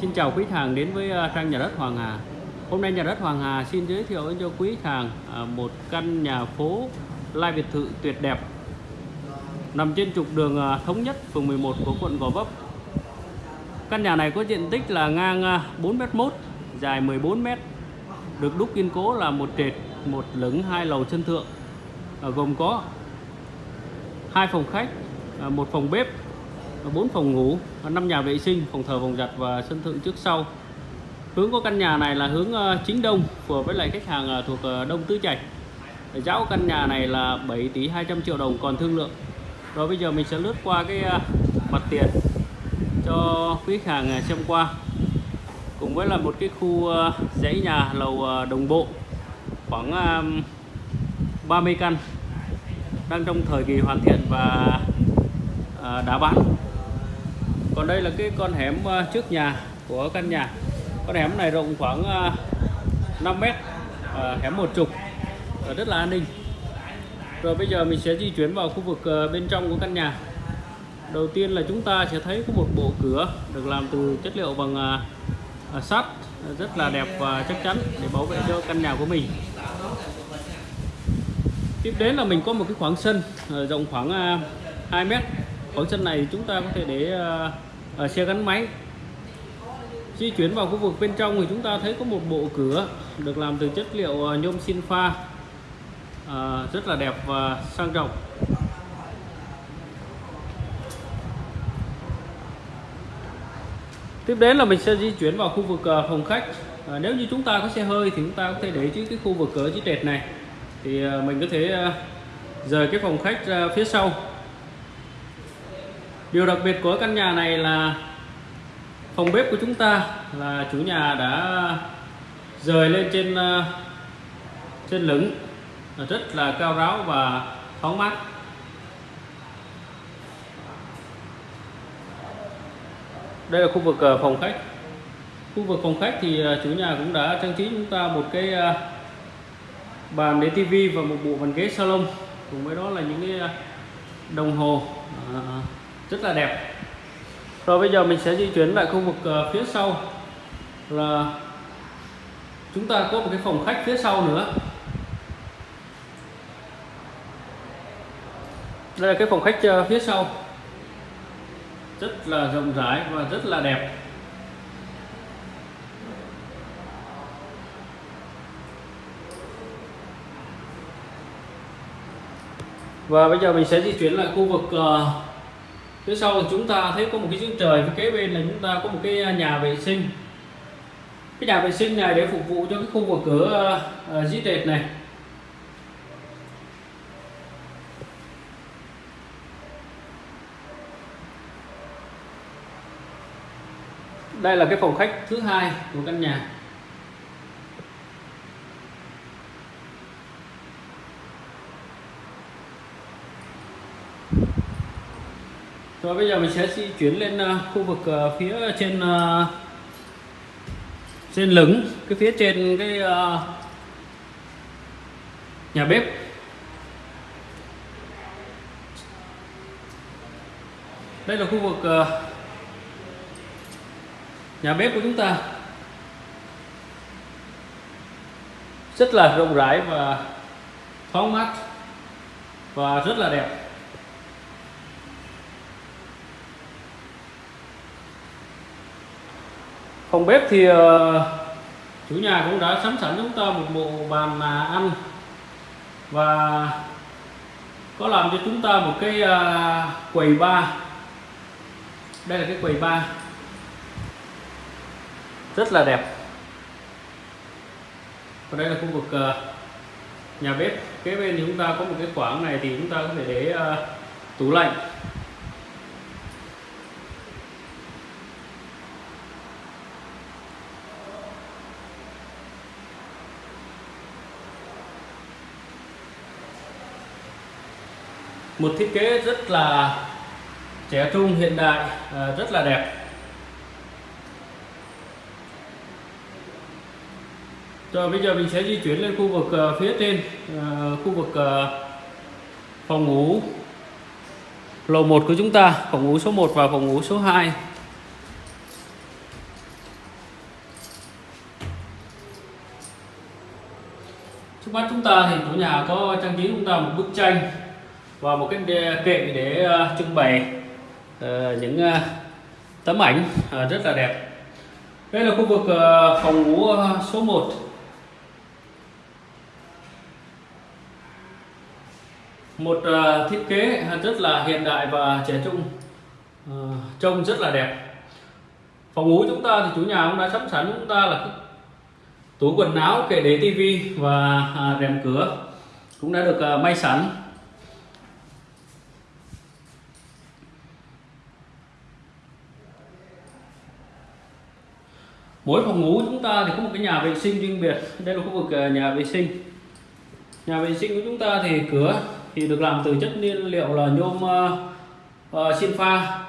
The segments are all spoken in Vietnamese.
Xin chào quý khách hàng đến với ờ, trang nhà đất Hoàng Hà. Hôm nay nhà đất Hoàng Hà xin giới thiệu cho quý khách hàng ờ, một căn nhà phố lai biệt thự tuyệt đẹp nằm trên trục đường ờ, thống nhất phường 11 của quận Gò Vấp. Căn nhà này có diện tích là ngang 4m1, dài 14m, được đúc kiên cố là một trệt, một lửng, hai lầu sân thượng, gồm có hai phòng khách, một phòng bếp, bốn phòng ngủ, năm nhà vệ sinh, phòng thờ, phòng giặt và sân thượng trước sau. Hướng của căn nhà này là hướng ờ, chính đông, phù hợp với lại khách hàng ờ, thuộc ờ, Đông Tứ Trạch. Giá của căn nhà này là 7 tỷ 200 triệu đồng còn thương lượng. Rồi bây giờ mình sẽ lướt qua cái mặt tiền cho quý khách hàng xem qua. Cùng với là một cái khu dãy nhà lầu đồng bộ khoảng 30 căn đang trong thời kỳ hoàn thiện và đã bán còn đây là cái con hẻm ờ, trước nhà của căn nhà. Con hẻm này rộng khoảng ờ, 5 mét ờ, hẻm một trục rất là an ninh. Rồi bây giờ mình sẽ di chuyển vào khu vực bên trong của căn nhà. Đầu tiên là chúng ta sẽ thấy có một bộ cửa được làm từ chất liệu bằng sắt, rất là đẹp và chắc chắn để bảo vệ cho căn nhà của mình. Tiếp đến là mình có một cái khoảng sân rộng khoảng 2 mét khoảng sân này chúng ta có thể để uh, xe gắn máy. Di chuyển vào khu vực bên trong thì chúng ta thấy có một bộ cửa được làm từ chất liệu uh, nhôm xin pha uh, rất là đẹp và sang trọng. Tiếp đến là mình sẽ di chuyển vào khu vực uh, phòng khách. Uh, nếu như chúng ta có xe hơi thì chúng ta có thể để chứ cái khu vực cửa chiếc trệt này. Thì uh, mình có thể uh, rời cái phòng khách ra phía sau điều đặc biệt của căn nhà này là phòng bếp của chúng ta là chủ nhà đã rời lên trên ờ, trên lửng rất là cao ráo và thoáng mát. Đây là khu vực ờ, phòng khách. Khu vực phòng khách thì ờ, chủ nhà cũng đã trang trí chúng ta một cái bàn để tivi và một bộ bàn ghế salon. Cùng với đó là những cái đồng hồ rất là đẹp. Rồi bây giờ mình sẽ di chuyển lại khu vực ờ, phía sau. Là chúng ta có một cái phòng khách phía sau nữa. Đây là cái phòng khách ờ, phía sau. Rất là rộng rãi và rất là đẹp. Và bây giờ mình sẽ di chuyển lại khu vực uh, phía sau thì chúng ta thấy có một cái giếng trời phía kế bên là chúng ta có một cái à, nhà vệ sinh. Cái nhà vệ sinh này để phục vụ cho cái khu vực cửa uh, uh, trệt này. Đây là cái phòng khách thứ hai của căn nhà. Rồi bây giờ mình sẽ di chuyển lên uh, khu vực uh, phía trên uh, trên lửng cái phía trên cái uh, nhà bếp. Đây là khu vực uh, nhà bếp của chúng ta. Rất là rộng rãi và thoáng mát và rất là đẹp. Phòng bếp thì uh, chủ nhà cũng đã sắm sẵn chúng ta một bộ bàn mà ăn. Và có làm cho chúng ta một cái uh, quầy bar. Đây là cái quầy bar. Rất là đẹp. Và đây là khu vực uh, nhà bếp. Kế bên thì chúng ta có một cái khoảng này thì chúng ta có thể để uh, tủ lạnh. một thiết kế rất là trẻ trung, hiện đại à, rất là đẹp. Rồi bây giờ mình sẽ di chuyển lên khu vực à, phía trên à, khu vực phòng ngủ, lầu 1 của chúng ta, phòng ngủ số 1 và phòng ngủ số 2 trước mắt chúng ta thì chủ nhà có trang trí chúng ta một bức tranh và một cái kệ để ờ, trưng bày ờ, những ờ, tấm ảnh rất là đẹp. Đây là khu vực phòng ngủ số 1 một thiết kế rất là hiện đại và trẻ trung trông rất là đẹp. Phòng ngủ chúng ta thì chủ nhà cũng đã sắp sẵn chúng ta là tủ quần áo, kệ để tivi và à, rèm cửa cũng đã được may sẵn. Mỗi phòng ngủ chúng ta thì có một cái nhà vệ sinh riêng biệt. Đây là khu vực à, nhà vệ sinh. Nhà vệ sinh của chúng ta thì cửa thì được làm từ chất nhiên liệu là nhôm uh, uh, xin pha.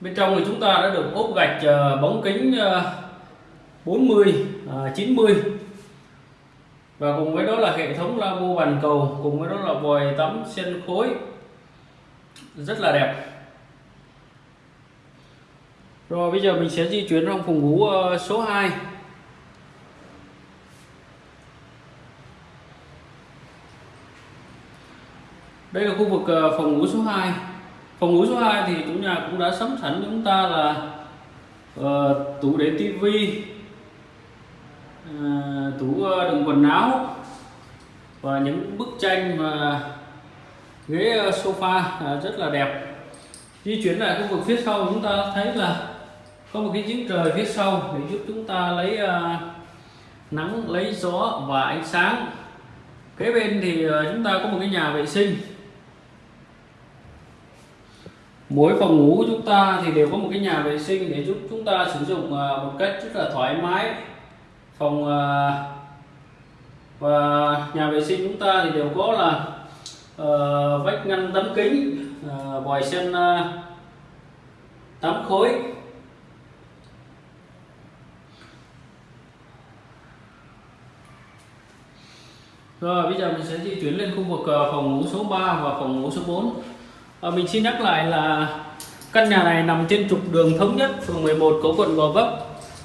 Bên trong thì chúng ta đã được ốp gạch uh, bóng kính uh, 40 uh, 90 và cùng với đó là hệ thống lavabo bàn cầu cùng với đó là vòi tắm sen khối. Rất là đẹp rồi bây giờ mình sẽ di chuyển trong phòng ngủ ờ, số 2 đây là khu vực ờ, phòng ngủ số 2 phòng ngủ số 2 thì chủ nhà cũng đã sắm sẵn chúng ta là uh, tủ để tivi uh, tủ uh, đựng quần áo và những bức tranh và ghế sofa à, rất là đẹp. Di chuyển lại khu vực phía sau chúng ta thấy là có một cái giếng trời phía sau để giúp chúng ta lấy uh, nắng lấy gió và ánh sáng. Kế bên thì uh, chúng ta có một cái nhà vệ sinh. Mỗi phòng ngủ của chúng ta thì đều có một cái nhà vệ sinh để giúp chúng ta sử dụng à, một cách rất là thoải mái. Phòng và nhà vệ sinh chúng ta thì đều có là uh, vách ngăn tấm kính uh, vòi sen uh, tắm khối. Rồi bây giờ mình sẽ di chuyển lên khu vực ờ, phòng ngủ số 3 và phòng ngủ số 4 à, ờ, mình xin nhắc lại là căn nhà này nằm trên trục đường thống nhất phường 11 của quận Gò Vấp.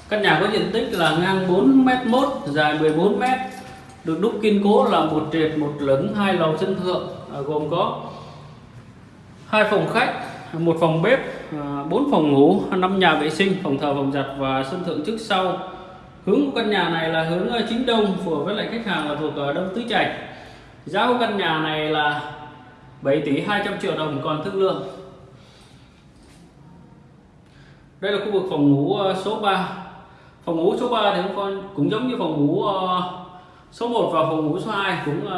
Căn nhà có diện tích là ngang 4 m 1 dài 14 m được đúc kiên cố là một trệt một lửng hai lầu sân thượng à, gồm có hai phòng khách một phòng bếp 4 phòng ngủ 5 nhà vệ sinh phòng thờ phòng giặt và sân thượng trước sau hướng của căn nhà này là hướng ờ, chính đông phù với lại khách hàng là thuộc ờ, đông tứ trạch. Giá của căn nhà này là 7 tỷ 200 triệu đồng còn thương lượng. Đây là khu vực phòng ngủ ờ, số 3 phòng ngủ số 3 thì con cũng giống như phòng ngủ số 1 và phòng ngủ số 2 cũng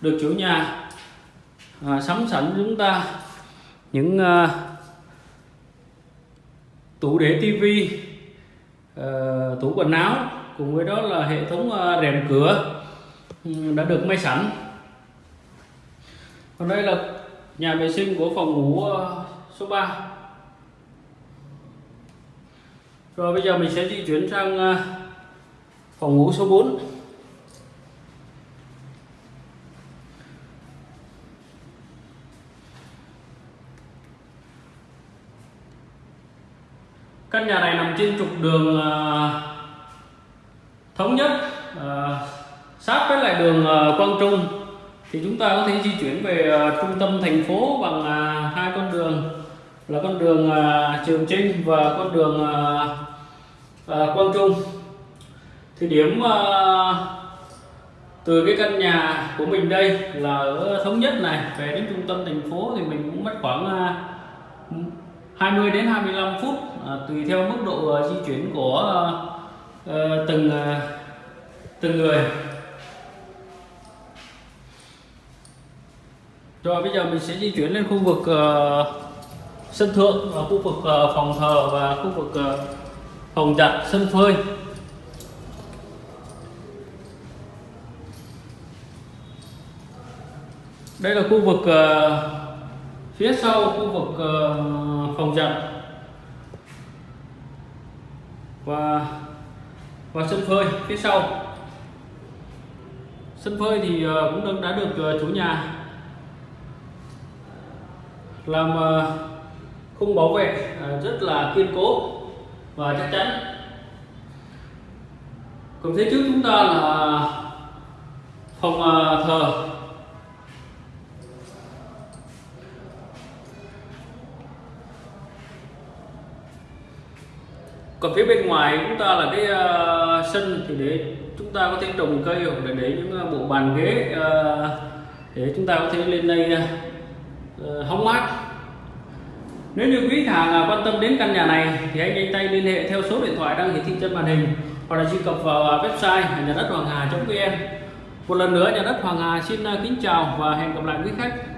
được chủ nhà sắm sẵn chúng ta. Những tủ để tivi uh, tủ quần áo cùng với đó là hệ thống uh, rèm cửa ừ, đã được may sẵn. Còn đây là nhà vệ sinh của phòng ngủ ờ, số 3 rồi bây giờ mình sẽ di chuyển sang phòng ngủ số 4 căn nhà này nằm trên trục đường ờ, thống nhất ờ, sát với lại đường ờ, Quang Trung. Thì chúng ta có thể di chuyển về trung tâm thành phố bằng hai con đường, là con đường Trường Trinh và con đường Quang Trung. Thì điểm từ cái căn nhà của mình đây là ở thống nhất này, về đến trung tâm thành phố thì mình cũng mất khoảng 20 đến 25 phút à, tùy theo mức độ uh, di chuyển của uh, từng uh, từng người Rồi bây giờ mình sẽ di chuyển lên khu vực uh, sân thượng và khu vực uh, phòng thờ và khu vực uh, phòng giặt sân phơi. Đây là khu vực uh, phía sau khu vực ờ, phòng giặt. Và và sân phơi, phía sau. Sân phơi thì ờ, cũng đã được ờ, chủ nhà làm khung bảo vệ rất là kiên cố và chắc chắn. Còn phía trước chúng ta là phòng thờ. Còn phía bên ngoài chúng ta là cái uh, sân thì để chúng ta có thể trồng cây hoặc là để những ờ, bộ bàn ghế uh, để chúng ta có thể lên đây uh, hóng mát. Nếu như quý khách hàng à, quan tâm đến căn nhà này thì hãy nhanh tay liên hệ theo số điện thoại đang hiển thị trên màn hình hoặc là truy cập vào à, website nhà đất hoàng hà vn. Một lần nữa nhà đất hoàng hà xin à, kính chào và hẹn gặp lại quý khách.